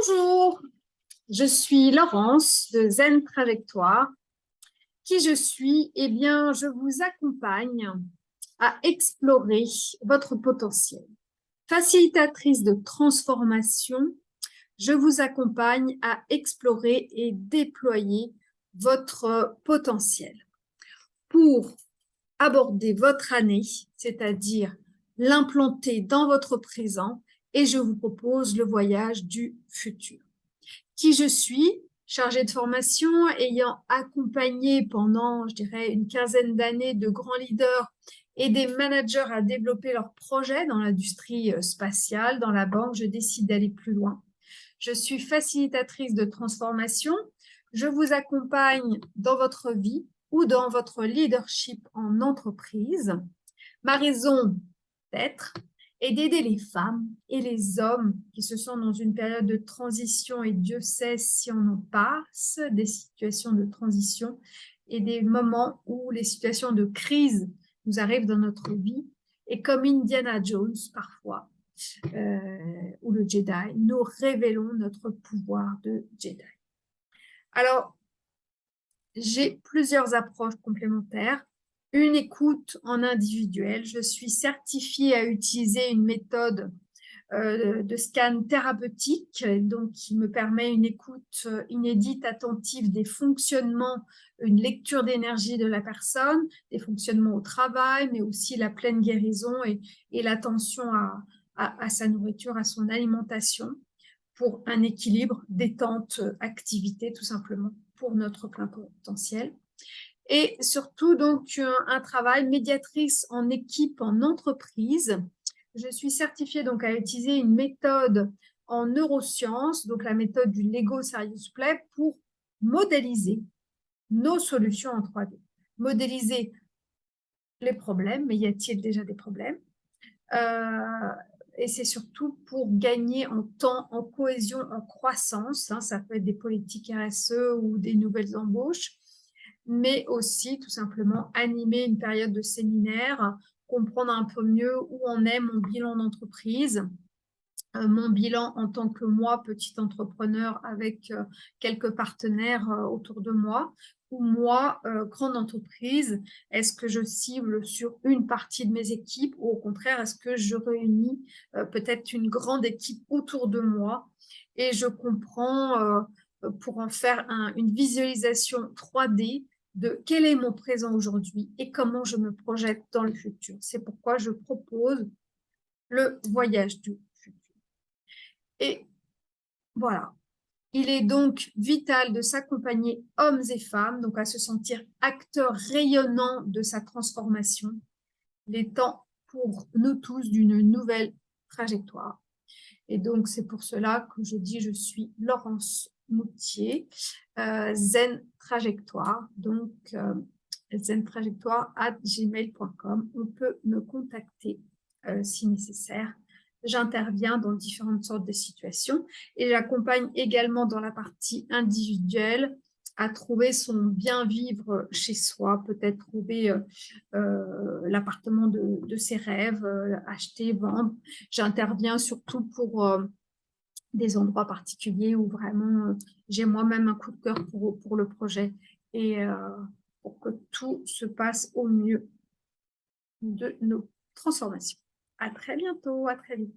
Bonjour, je suis Laurence de Zen Trajectoire. Qui je suis Eh bien, je vous accompagne à explorer votre potentiel. Facilitatrice de transformation, je vous accompagne à explorer et déployer votre potentiel pour aborder votre année, c'est-à-dire l'implanter dans votre présent et je vous propose le voyage du futur. Qui je suis Chargée de formation, ayant accompagné pendant, je dirais, une quinzaine d'années de grands leaders et des managers à développer leurs projets dans l'industrie euh, spatiale, dans la banque, je décide d'aller plus loin. Je suis facilitatrice de transformation. Je vous accompagne dans votre vie ou dans votre leadership en entreprise. Ma raison d'être, et d'aider les femmes et les hommes qui se sont dans une période de transition, et Dieu sait si on en passe, des situations de transition et des moments où les situations de crise nous arrivent dans notre vie, et comme Indiana Jones parfois, euh, ou le Jedi, nous révélons notre pouvoir de Jedi. Alors, j'ai plusieurs approches complémentaires une écoute en individuel. Je suis certifiée à utiliser une méthode euh, de scan thérapeutique, donc qui me permet une écoute euh, inédite, attentive des fonctionnements, une lecture d'énergie de la personne, des fonctionnements au travail, mais aussi la pleine guérison et, l'attention à, à, sa nourriture, à son alimentation, pour un équilibre, détente, activité, tout simplement, pour notre plein potentiel et surtout donc un, travail médiatrice en équipe, en entreprise. Je suis certifiée donc à utiliser une méthode en neurosciences, donc la méthode du Lego Serious Play pour modéliser nos solutions en 3D. Modéliser les problèmes, mais y a-t-il déjà des problèmes? Euh, Et c'est surtout pour gagner en temps, en cohésion, en croissance. Hein, ça peut être des politiques RSE ou des nouvelles embauches mais aussi tout simplement animer une période de séminaire, comprendre un peu mieux où en est mon bilan d'entreprise, euh, mon bilan en tant que moi, petit entrepreneur avec euh, quelques partenaires euh, autour de moi, ou moi, grande entreprise, est-ce que je cible sur une partie de mes équipes ou au contraire, est-ce que je réunis peut-être une grande équipe autour de moi et je comprends pour en faire une visualisation 3D de quel est mon présent aujourd'hui et comment je me projette dans le futur. C'est pourquoi je propose le voyage du futur. Et voilà, il est donc vital de s'accompagner hommes et femmes, donc à se sentir acteurs rayonnants de sa transformation. Il est temps pour nous tous d'une nouvelle trajectoire. Et donc, c'est pour cela que je dis je suis Laurence Moutier, euh, Zen Trajectoire, donc euh, zentrajectoire at gmail.com. On peut me contacter euh, si nécessaire. J'interviens dans différentes sortes de situations et j'accompagne également dans la partie individuelle à trouver son bien-vivre chez soi, peut-être trouver l'appartement de, ses rêves, acheter, vendre. J'interviens surtout pour des endroits particuliers où vraiment euh, j'ai moi-même un coup de cœur pour, pour le projet et euh, pour que tout se passe au mieux de nos transformations. À très bientôt, à très vite.